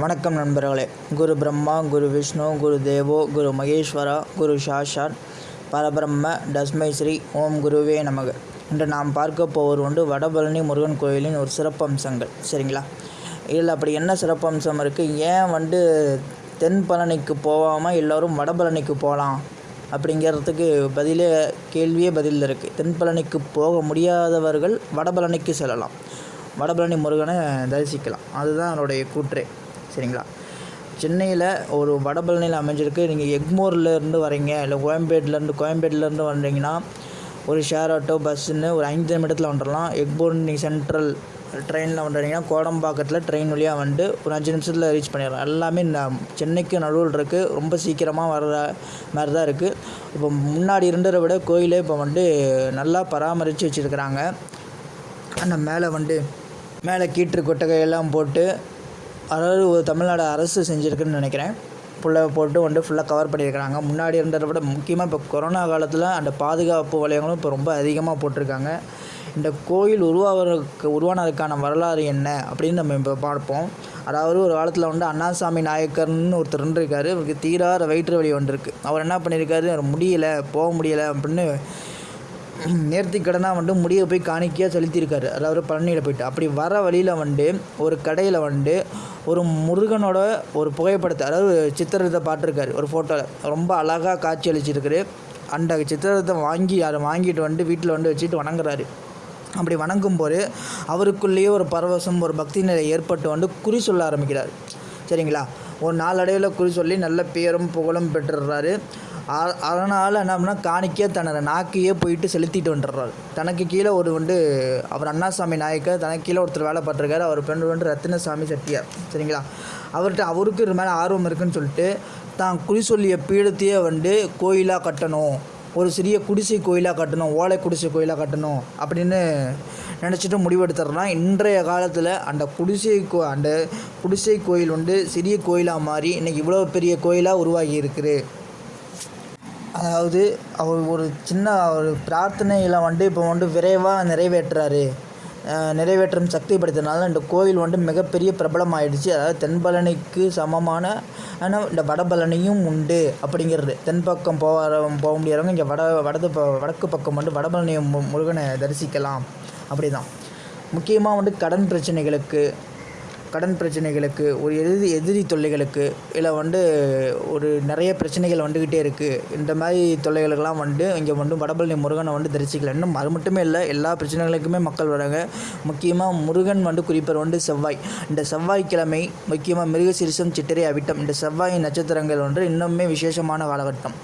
வணக்கம் நண்பர்களே. குரு பிரம்மா குரு விஷ்ணு குரு தேவோ குரு மகேஸ்வரா குரு சாஷாத் பரபிரம்ம டஸ்மை ஸ்ரீ ஓம் குருவே நமக. இன்று நாம் பார்க்க போவது உண்டு வடபழனி முருகன் கோயிலின் ஒரு சிறப்பம்சங்கள். சரிங்களா? இதில் அப்படி என்ன சிறப்பம்சம் இருக்குது ஏன் வந்து தென் பழனிக்கு போகாமல் எல்லோரும் வடபழனிக்கு போகலாம்? அப்படிங்கிறதுக்கு பதிலே கேள்வியே பதில் இருக்குது தென்பழனிக்கு போக முடியாதவர்கள் வடபழனிக்கு செல்லலாம். வடபழனி முருகனை தரிசிக்கலாம். அதுதான் என்னுடைய கூற்றே. சரிங்களா? சென்னையில் ஒரு வடபழனியில் அமைஞ்சிருக்கு. நீங்கள் எக்மோர்லேருந்து வரீங்க. இல்லை கோயம்பேட்டிலேருந்து கோயம்பேட்டிலேருந்து வந்தீங்கன்னா ஒரு ஷேர் ஆட்டோ பஸ்ஸுன்னு ஒரு ஐந்து நிமிடத்தில் வந்துடலாம் எக்போர்ன் நீங்கள் சென்ட்ரல் ட்ரெயினில் வந்துட்டீங்கன்னா கோடம்பாக்கத்தில் ட்ரெயின் வழியாக வந்து ஒரு அஞ்சு நிமிஷத்தில் ரீச் பண்ணிடலாம். எல்லாமே இந்த சென்னைக்கு நடுவில் இருக்குது ரொம்ப சீக்கிரமாக வர்ற மாதிரி தான் இருக்குது இப்போ முன்னாடி இருந்ததை விட கோயிலே இப்போ வந்து நல்லா பராமரித்து வச்சுருக்கிறாங்க. அந்த மேலே வந்து மேலே கீற்று கொட்டகையெல்லாம் போட்டு அதாவது ஒரு தமிழ்நாடு அரசு செஞ்சுருக்குன்னு நினைக்கிறேன். ஃபுல்லாக போட்டு வந்து ஃபுல்லாக கவர் பண்ணியிருக்கிறாங்க. முன்னாடி இருந்ததை விட முக்கியமாக இப்போ கொரோனா காலத்தில் அந்த பாதுகாப்பு வளையங்களும் இப்போ ரொம்ப அதிகமாக போட்டிருக்காங்க. இந்த கோயில் உருவாகிறதுக்கு உருவானதுக்கான வரலாறு என்ன அப்படின்னு நம்ம இப்போ பார்ப்போம். அதாவது ஒரு காலத்தில் வந்து அண்ணாசாமி நாயக்கர்னு ஒருத்தர் இருந்திருக்காரு அவருக்கு தீராத வயிற்று வலி இருக்குது அவர் என்ன பண்ணியிருக்காரு? முடியலை போக முடியலை அப்படின்னு நேர்த்தி கடனாக வந்து முடியை போய் காணிக்கையாக செலுத்தியிருக்காரு. அதாவது பழனியில் போயிட்டு. அப்படி வர வழியில் வந்து ஒரு கடையில் வந்து ஒரு முருகனோட ஒரு புகைப்படத்தை அதாவது சித்திரத்தை பார்த்துருக்காரு ஒரு ஃபோட்டோவில் ரொம்ப அழகாக காட்சி அளிச்சிருக்காரு. அந்த சித்திரத்தை வாங்கி அதை வாங்கிட்டு வந்து வீட்டில் வந்து வச்சுட்டு வணங்குறாரு. அப்படி வணங்கும் போது அவருக்குள்ளேயே ஒரு பரவசம் ஒரு பக்தி நிலை ஏற்பட்டு வந்து குறி சொல்ல ஆரம்பிக்கிறார். சரிங்களா? ஒரு நாளடைவில் குறி சொல்லி நல்ல பேரும் புகழும் பெற்றுடுறாரு அதனால் என்ன பண்ணால் காணிக்கையாக தன்னோட நாக்கையே போயிட்டு செலுத்திட்டு வந்துடுறாரு. தனக்கு கீழே ஒரு வந்து அவர் அண்ணாசாமி நாயக்கர் தனக்கு கீழே ஒருத்தர் வேலை பார்த்துருக்காரு. அவர் பெண்ணு வந்து ரத்தினசாமி செட்டியார். சரிங்களா? அவர்கிட்ட அவருக்கு இது மேலே ஆர்வம் இருக்குன்னு சொல்லிட்டு தான் குறி சொல்லிய பீடத்தையே வந்து கோயிலாக கட்டணும். ஒரு சிறிய குடிசை கோயிலாக கட்டணும். ஓலை குடிசை கோயிலாக கட்டணும் அப்படின்னு நினச்சிட்டு முடிவெடுத்துறனா இன்றைய காலத்தில் அந்த குடிசை கோ அந்த குடிசை கோயில் வந்து சிறிய கோயிலாக மாறி இன்றைக்கி இவ்வளோ பெரிய கோயிலாக உருவாகி இருக்குது. அதாவது அவர் ஒரு சின்ன ஒரு பிரார்த்தனையில் வந்து இப்போ வந்து விரைவாக நிறைவேற்றுறாரு. நிறைவேற்றும் சக்தி படைத்தனால இந்த கோவில் வந்து மிகப்பெரிய பிரபலம் ஆயிடுச்சு அதாவது தென்பழனிக்கு சமமான ஆனால் இந்த வடபழனியும் உண்டு அப்படிங்கிறது. தென்பக்கம் போகிற போக முடியாதவங்க இங்கே வட வடது வடக்கு பக்கம் வந்து வடபழனி முருகனை தரிசிக்கலாம். அப்படி தான் முக்கியமாக வந்து கடன் பிரச்சனைகளுக்கு கடன் பிரச்சனைகளுக்கு ஒரு எதிரி எதிரி தொல்லைகளுக்கு இல்லை வந்து ஒரு நிறைய பிரச்சனைகள் வந்துக்கிட்டே இருக்குது இந்த மாதிரி தொல்லைகளுக்கெல்லாம் வந்து இங்கே வந்து வடபழனி முருகனை வந்து தரிசிக்கலாம் இன்னும் அது மட்டுமே இல்லை எல்லா பிரச்சனைகளுக்குமே மக்கள் வராங்க. முக்கியமாக முருகன் வந்து குறிப்பர் வந்து செவ்வாய். இந்த செவ்வாய்க்கிழமை முக்கியமாக மிருகசீரிசம் சித்திரை அவிட்டம். இந்த செவ்வாய் நட்சத்திரங்கள் வந்து இன்னுமே விசேஷமான காலகட்டம்.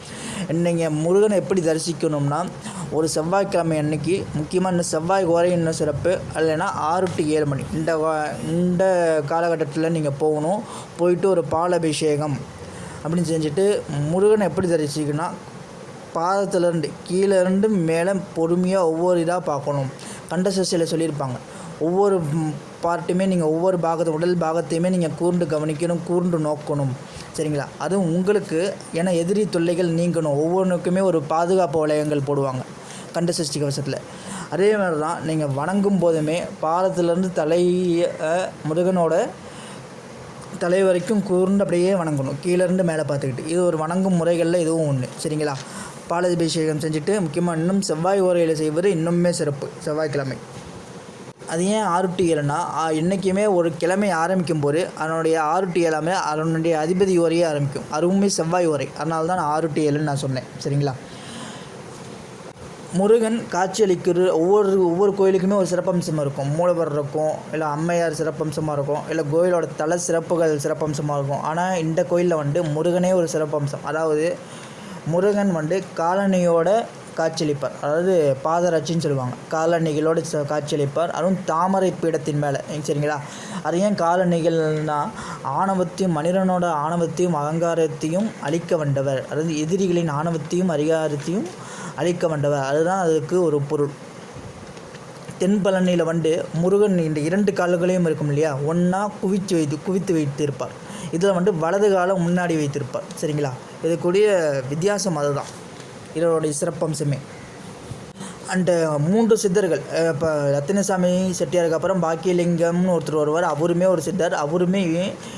நீங்கள் முருகனை எப்படி தரிசிக்கணும்னா ஒரு செவ்வாய்க்கிழமை அன்னைக்கு முக்கியமாக இந்த செவ்வாய் ஓரை இன்னும் சிறப்பு இல்லைன்னா ஆறு டு ஏழு மணி. இந்த இந்த காலகட்டத்தில் நீங்கள் போகணும். போயிட்டு ஒரு பால் அபிஷேகம் அப்படின்னு செஞ்சுட்டு முருகனை எப்படி தரிசிக்கணும்னா பாதத்துலேருந்து கீழேருந்து மேலே பொறுமையாக ஒவ்வொரு இதாக பார்க்கணும். கண்ட சசியில் சொல்லியிருப்பாங்க. ஒவ்வொரு பார்ட்டுமே நீங்கள் ஒவ்வொரு பாகத்தை உடல் பாகத்தையுமே நீங்கள் கூர்ந்து கவனிக்கணும் கூர்ந்து நோக்கணும். சரிங்களா? அதுவும் உங்களுக்கு ஏன்னா எதிரி தொல்லைகள் நீங்கணும். ஒவ்வொன்றுக்குமே ஒரு பாதுகாப்பு வளையங்கள் போடுவாங்க. கண்ட சஷ்டி கவசத்தில் அதே மாதிரி தான் நீங்கள் வணங்கும் போதுமே பாதத்துலேருந்து தலையை முருகனோட தலை வரைக்கும் கூர்ந்து அப்படியே வணங்கணும். கீழேருந்து மேலே பார்த்துக்கிட்டு. இது ஒரு வணங்கும் முறைகளில் இதுவும் ஒன்று சரிங்களா? பாலாபிஷேகம் செஞ்சுட்டு முக்கியமாக இன்னும் செவ்வாய் ஓரையில் செய்வது இன்னுமே சிறப்பு. செவ்வாய்க்கிழமை. அது ஏன் ஆறு டு ஏழுனா என்றைக்குமே ஒரு கிழமை ஆரம்பிக்கும் போது அதனுடைய ஆறு டு ஏழாமே அதனுடைய அதிபதி உரையே ஆரம்பிக்கும். அதுவுமே செவ்வாய் உரை அதனால தான் நான் ஆறு டு ஏழுன்னு நான் சொன்னேன். சரிங்களா? முருகன் காட்சியளிக்கிற ஒவ்வொரு ஒவ்வொரு கோயிலுக்குமே ஒரு சிறப்பம்சம் இருக்கும். மூலவர் இருக்கும் இல்லை அம்மையார் சிறப்பம்சமாக இருக்கும் இல்லை கோயிலோட தல சிறப்புகள் சிறப்பம்சமாக இருக்கும். ஆனால் இந்த கோயிலில் வந்து முருகனே ஒரு சிறப்பம்சம். அதாவது முருகன் வந்து காலனியோட காட்சியளிப்பார். அதாவது பாதராட்சின்னு சொல்லுவாங்க. காலணிகளோடு காட்சியளிப்பார். அதுவும் தாமரை பீடத்தின் மேலே. சரிங்களா? அது ஏன் காலணிகள்னால் ஆணவத்தையும் மனிதனோட ஆணவத்தையும் அகங்காரத்தையும் அழிக்க வந்தவர். அதாவது எதிரிகளின் ஆணவத்தையும் அதிகாரத்தையும் அழிக்க வந்தவர் அதுதான் அதுக்கு ஒரு பொருள். தென்பழனியில் வந்து முருகன் இந்த இரண்டு கால்களையும் இருக்கும் இல்லையா? ஒன்றா குவித்து வைத்து குவித்து வைத்திருப்பார். இதில் வந்து வலது காலம் முன்னாடி வைத்திருப்பார். சரிங்களா? இதுக்குரிய வித்தியாசம் அதுதான். இதனுடைய சிறப்பம்சமே. அண்டு மூன்று சித்தர்கள். இப்போ ரத்தினசாமி செட்டியாருக்கு அப்புறம் பாக்கியலிங்கம்னு ஒருத்தர் வருவார். அவருமே ஒரு சித்தர். அவருமே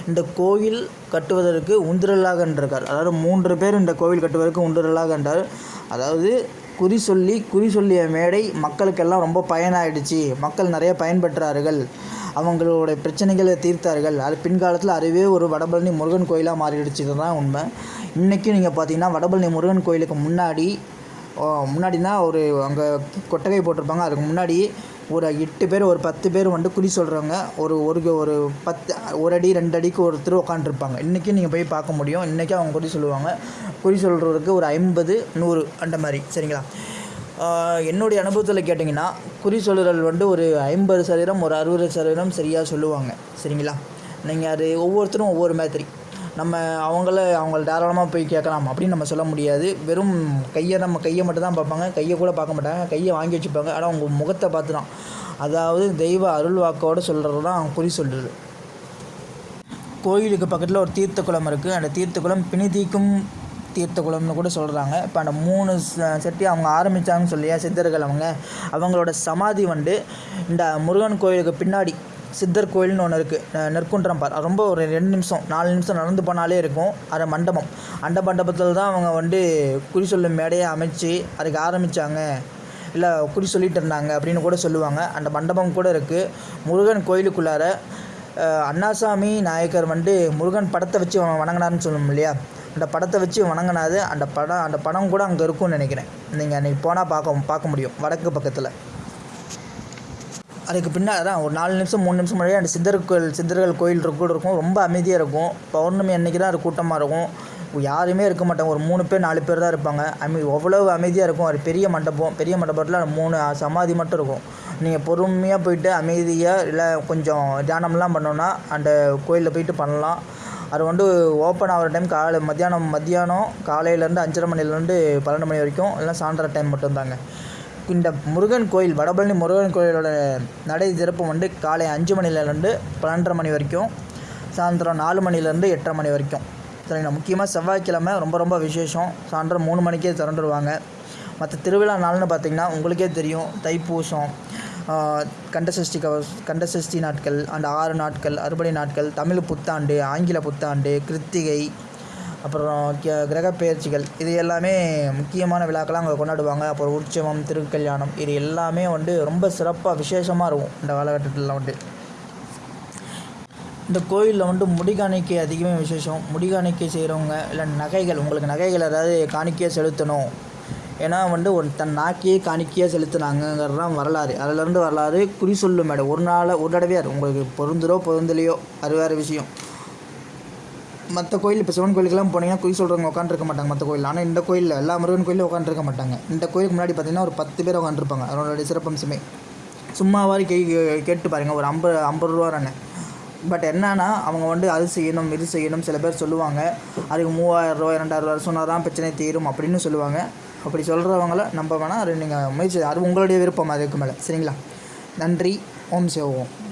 இந்த கோயில் கட்டுவதற்கு உந்துரலாக இருக்கார் அதாவது மூன்று பேர் இந்த கோவில் கட்டுவதற்கு உந்துரலாக என்றார். அதாவது குறி சொல்லி குறி சொல்லிய மேடை மக்களுக்கெல்லாம் ரொம்ப பயனாயிடுச்சு. மக்கள் நிறைய பயன்பெற்றார்கள். அவங்களுடைய பிரச்சனைகளை தீர்த்தார்கள். அது பின்காலத்தில் அதுவே ஒரு வடபழனி முருகன் கோயிலாக மாறிடுச்சு. தான் உண்மை. இன்றைக்கும் நீங்கள் பார்த்தீங்கன்னா வடபழனி முருகன் கோயிலுக்கு முன்னாடி முன்னாடினா ஒரு அங்கே கொட்டகை போட்டிருப்பாங்க. அதுக்கு முன்னாடி ஒரு எட்டு பேர் ஒரு பத்து பேர் வந்துட்டு குறி சொல்கிறவங்க ஒரு ஒரு ஒரு பத்து ஒரு அடி ரெண்டு அடிக்கு ஒருத்தர் உட்காண்ட்ருப்பாங்க இன்றைக்கும் நீங்கள் போய் பார்க்க முடியும். இன்றைக்கும் அவங்க குறி சொல்லுவாங்க. குறி சொல்கிறதுக்கு ஒரு ஐம்பது நூறு அந்த மாதிரி. சரிங்களா? என்னுடைய அனுபவத்தில் கேட்டிங்கன்னா குறி சொல்லுதல் வந்து ஒரு ஐம்பது சதவீதம் ஒரு அறுபது சதவீதம் சரியாக சொல்லுவாங்க. சரிங்களா? நீங்கள் அது ஒவ்வொருத்தரும் ஒவ்வொரு மாதிரி. நம்ம அவங்கள அவங்கள தாராளமாக போய் கேட்கலாம் அப்படின்னு நம்ம சொல்ல முடியாது. வெறும் கையை நம்ம கையை மட்டும் தான் பார்ப்பாங்க. கையை கூட பார்க்க மாட்டாங்க. கையை வாங்கி வச்சுப்பாங்க. ஆனால் அவங்க முகத்தை பார்த்து தான் அதாவது தெய்வ அருள் வாக்கோடு சொல்கிறது தான் குறி சொல்கிறது கோயிலுக்கு பக்கத்தில் ஒரு தீர்த்த குளம் இருக்குது அந்த தீர்த்த குளம் பிணிதிக்கும் தீர்த்த குளம்னு கூட சொல்கிறாங்க இப்போ அந்த மூணு செட்டி அவங்க ஆரம்பித்தாங்கன்னு சொல்லியா சித்தர்கள் அவங்க. அவங்களோட சமாதி வந்து இந்த முருகன் கோயிலுக்கு பின்னாடி சித்தர் கோயில்னு ஒன்று இருக்குது நெற்குன்றம் பார். ரொம்ப ஒரு ரெண்டு நிமிஷம் நாலு நிமிஷம் நடந்து போனாலே இருக்கும். அது மண்டபம். அந்த மண்டபத்தில் தான் அவங்க வந்து குறி சொல்லும் மேடையை அமைச்சு அதுக்கு ஆரம்பித்தாங்க இல்லை குறி சொல்லிட்டு இருந்தாங்க அப்படின்னு கூட சொல்லுவாங்க. அந்த மண்டபம் கூட இருக்குது முருகன் கோயிலுக்குள்ளார அண்ணாசாமி நாயக்கர் வந்து முருகன் படத்தை வச்சு வணங்கினார்னு சொல்லணும் இல்லையா? அந்த படத்தை வச்சு வணங்கினாது. அந்த படம் அந்த படம் கூட அங்கே இருக்கும்னு நினைக்கிறேன். நீங்கள் அன்றைக்கி போனால் பார்க்க பார்க்க முடியும். வடக்கு பக்கத்தில். அதுக்கு பின்னால் தான் ஒரு நாலு நிமிஷம் மூணு நிமிஷம் முன்னாடியே அந்த சித்தர் கோயில் சித்தர்கள் கோயில் கூட இருக்கும். ரொம்ப அமைதியாக இருக்கும். பௌர்ணமி அன்றைக்கி தான் அது கூட்டமாக இருக்கும். யாருமே இருக்க மாட்டாங்க. ஒரு மூணு பேர் நாலு பேர் தான் இருப்பாங்க. அமை அவ்வளவு அமைதியாக இருக்கும். அது பெரிய மண்டபம் பெரிய மண்டபத்தில் மூணு சமாதி மட்டும் இருக்கும். நீங்கள் பொறுமையாக போயிட்டு அமைதியாக இல்லை கொஞ்சம் தியானம்லாம் பண்ணோன்னா அந்த கோயிலில் போயிட்டு பண்ணலாம். அது வந்து ஓப்பன் ஆகிற டைம் காலை மத்தியானம் மத்தியானம் காலையிலேருந்து அஞ்சரை மணிலேருந்து பன்னெண்டு மணி வரைக்கும் இல்லை சாயந்தர டைம் மட்டும்தாங்க இந்த முருகன் கோயில் வடபழனி முருகன் கோயிலோட நடை திறப்பு வந்து காலை அஞ்சு மணிலேருந்து பன்னெண்டரை மணி வரைக்கும் சாயந்தரம் நாலு மணிலேருந்து எட்டரை மணி வரைக்கும். சரிங்களா? முக்கியமாக செவ்வாய்க்கிழமை ரொம்ப ரொம்ப விசேஷம். சாயந்தரம் மூணு மணிக்கே திறந்துடுவாங்க மற்ற திருவிழா நாள்னு பார்த்திங்கன்னா உங்களுக்கே தெரியும். தைப்பூசம் கண்டசஷ்டி கவ கண்டசஷ்டி நாட்கள் அந்த ஆறு நாட்கள் அறுபடை நாட்கள் தமிழ் புத்தாண்டு ஆங்கில புத்தாண்டு கிருத்திகை அப்புறம் கிரகப்பெயர்ச்சிகள் இது எல்லாமே முக்கியமான விழாக்கள்லாம் அங்கே கொண்டாடுவாங்க. அப்புறம் உற்சவம் திருக்கல்யாணம் இது எல்லாமே வந்து ரொம்ப சிறப்பாக விசேஷமாக இருக்கும் இந்த காலகட்டத்தில் வந்து. இந்த கோயிலில் வந்து முடிகாணிக்கை அதிகமே விசேஷம். முடிகாணிக்கை செய்கிறவங்க இல்லை நகைகள் உங்களுக்கு நகைகள் ஏதாவது காணிக்கையாக செலுத்தணும். ஏன்னா வந்து ஒரு தன் நாக்கையே காணிக்கையாக செலுத்தினாங்கங்கிறது வரலாறு. அதிலேருந்து வரலாறு குறி சொல்லும் மேடம். ஒரு நாள் ஒரு தடவையார் உங்களுக்கு பொருந்துரோ பொருந்தலையோ அது வேறு விஷயம். மற்ற கோயில் இப்போ சிவன் கோயிலுக்கெல்லாம் போனீங்கன்னா குறி சொல்கிறவங்க உட்காந்துருக்க மாட்டாங்க மற்ற கோயில் ஆனால் இந்த கோயிலில் எல்லா முருகன் கோயிலும் உட்காந்துருக்க மாட்டாங்க. இந்த கோயிலுக்கு முன்னாடி பார்த்தீங்கன்னா ஒரு பத்து பேர் உட்காந்துருப்பாங்க அதனுடைய சிறப்பம்சமே. சும்மாவாரி கை கேட்டு பாருங்கள் ஒரு ஐம்பது ஐம்பது ரூபா தானே. பட் என்னன்னா அவங்க வந்து அது செய்யணும் இது செய்யணும் சில பேர் சொல்லுவாங்க. அதுக்கு மூவாயிரம் ரூபா ரெண்டாயிரம் ரூபா சொன்னால் தான் பிரச்சனை தீரும் அப்படின்னு சொல்லுவாங்க. அப்படி சொல்கிறவங்கள நம்ப வேணால் அது நீங்கள் முயற்சி அது உங்களுடைய விருப்பம் அதுக்கு மேலே. சரிங்களா? நன்றி. ஓம் சிவோம்